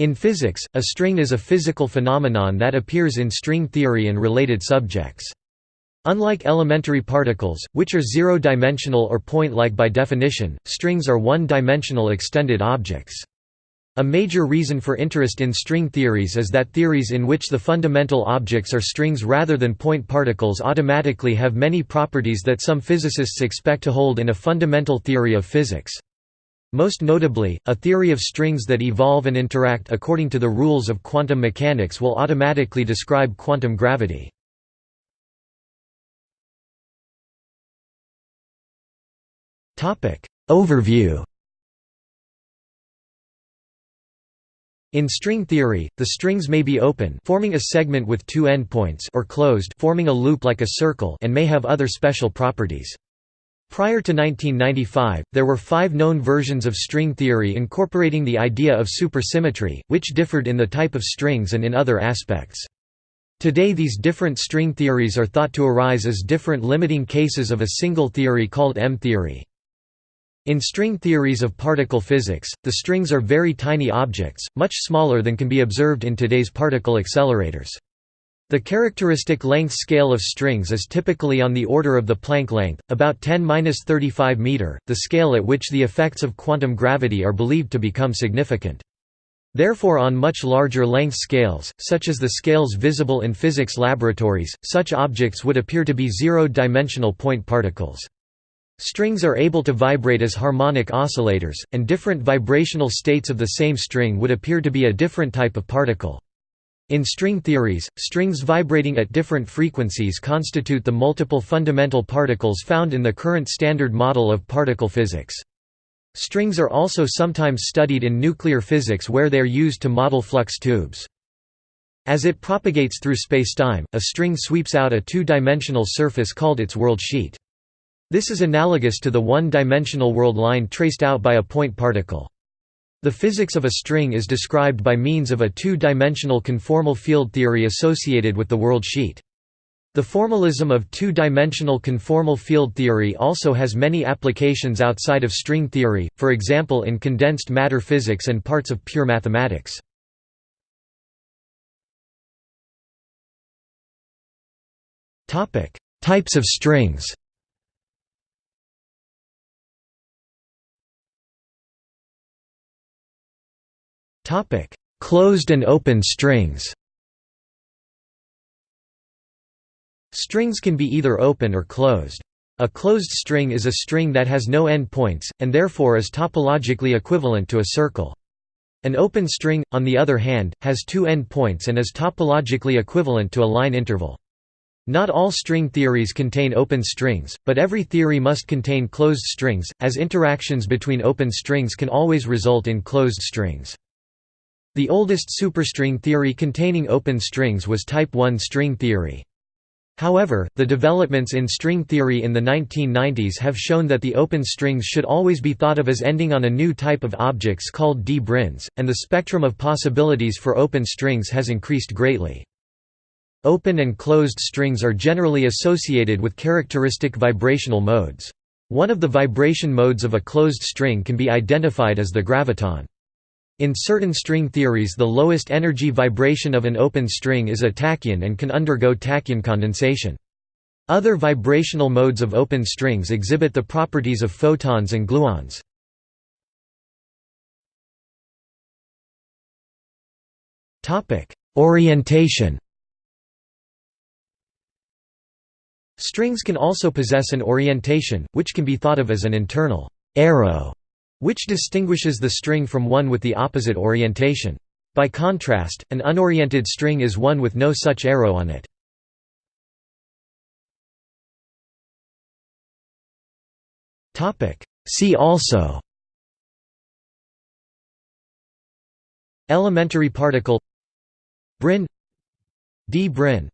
In physics, a string is a physical phenomenon that appears in string theory and related subjects. Unlike elementary particles, which are zero-dimensional or point-like by definition, strings are one-dimensional extended objects. A major reason for interest in string theories is that theories in which the fundamental objects are strings rather than point particles automatically have many properties that some physicists expect to hold in a fundamental theory of physics. Most notably, a theory of strings that evolve and interact according to the rules of quantum mechanics will automatically describe quantum gravity. Overview In string theory, the strings may be open forming a segment with two endpoints or closed forming a loop like a circle and may have other special properties. Prior to 1995, there were five known versions of string theory incorporating the idea of supersymmetry, which differed in the type of strings and in other aspects. Today these different string theories are thought to arise as different limiting cases of a single theory called M-theory. In string theories of particle physics, the strings are very tiny objects, much smaller than can be observed in today's particle accelerators. The characteristic length scale of strings is typically on the order of the Planck length, about 10-35 meter, the scale at which the effects of quantum gravity are believed to become significant. Therefore on much larger length scales, such as the scales visible in physics laboratories, such objects would appear to be zero-dimensional point particles. Strings are able to vibrate as harmonic oscillators, and different vibrational states of the same string would appear to be a different type of particle. In string theories, strings vibrating at different frequencies constitute the multiple fundamental particles found in the current standard model of particle physics. Strings are also sometimes studied in nuclear physics where they are used to model flux tubes. As it propagates through spacetime, a string sweeps out a two-dimensional surface called its world sheet. This is analogous to the one-dimensional world line traced out by a point particle. The physics of a string is described by means of a two-dimensional conformal field theory associated with the world sheet. The formalism of two-dimensional conformal field theory also has many applications outside of string theory, for example in condensed matter physics and parts of pure mathematics. Types of strings Topic: Closed and open strings. Strings can be either open or closed. A closed string is a string that has no endpoints, and therefore is topologically equivalent to a circle. An open string, on the other hand, has two endpoints and is topologically equivalent to a line interval. Not all string theories contain open strings, but every theory must contain closed strings, as interactions between open strings can always result in closed strings. The oldest superstring theory containing open strings was type 1 string theory. However, the developments in string theory in the 1990s have shown that the open strings should always be thought of as ending on a new type of objects called d-branes, and the spectrum of possibilities for open strings has increased greatly. Open and closed strings are generally associated with characteristic vibrational modes. One of the vibration modes of a closed string can be identified as the graviton. In certain string theories the lowest energy vibration of an open string is a tachyon and can undergo tachyon condensation. Other vibrational modes of open strings exhibit the properties of photons and gluons. Orientation Strings can also possess an orientation, which can be thought of as an internal arrow which distinguishes the string from one with the opposite orientation. By contrast, an unoriented string is one with no such arrow on it. See also Elementary particle Brane D-brane